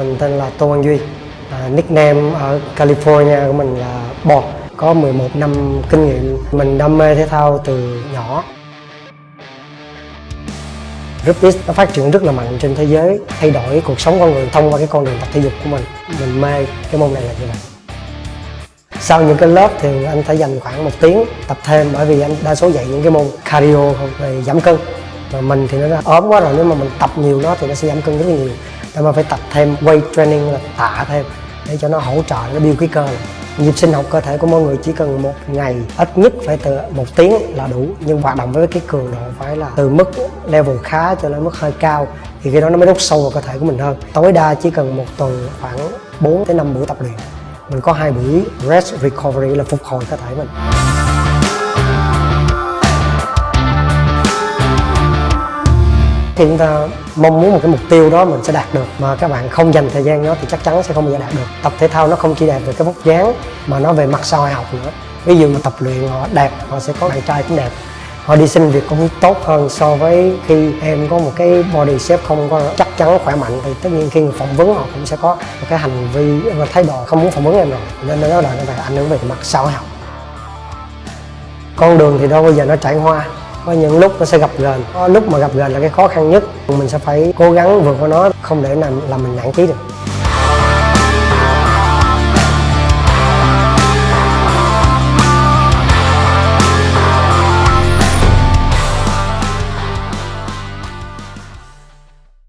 Mình tên là Tô Văn Duy. À, Nickname ở California của mình là Bọt, Có 11 năm kinh nghiệm. Mình đam mê thể thao từ nhỏ. Rugby nó phát triển rất là mạnh trên thế giới Thay đổi cuộc sống con người thông qua cái con đường tập thể dục của mình. Mình mê cái môn này là như vậy? Sau những cái lớp thì anh phải dành khoảng một tiếng tập thêm bởi vì anh đa số dạy những cái môn cardio về giảm cân. Mà mình thì nó ốm quá rồi nếu mà mình tập nhiều nó thì nó sẽ giảm cân rất là nhiều tại mà phải tập thêm weight training là tạ thêm, để cho nó hỗ trợ, nó build cái cơ. Lại nhịp sinh học cơ thể của mọi người chỉ cần một ngày, ít nhất phải từ một tiếng là đủ. Nhưng hoạt động với cái cường độ phải là từ mức level khá cho đến mức hơi cao, thì khi đó nó mới đốt sâu vào cơ thể của mình hơn. Tối đa chỉ cần một tuần khoảng 4 tới 5 buổi tập luyện mình có hai buổi rest recovery là phục hồi cơ thể mình. Khi chúng ta mong muốn một cái mục tiêu đó mình sẽ đạt được, mà các bạn không dành thời gian đó thì chắc chắn sẽ không bao giờ đạt được. Tập thể thao nó không chỉ đẹp về cái vóc dáng, mà nó về mặt sau học nữa. Ví dụ mà tập luyện, họ đẹp, họ sẽ có bạn trai cũng đẹp. Họ đi xin việc cũng tốt hơn so với khi em có một cái body shape không có chắc chắn khỏe mạnh. Thì tất nhiên khi người phỏng vấn họ cũng sẽ có một cái hành vi và thái độ không muốn phỏng vấn em rồi. Nên nó là nó phải ảnh hưởng về mặt sau học. Con đường thì đâu bao giờ nó trải hoa có những lúc nó sẽ gặp gờn, có lúc mà gặp gờn là cái khó khăn nhất. Mình sẽ phải cố gắng vượt qua nó không để làm làm mình nản chí được.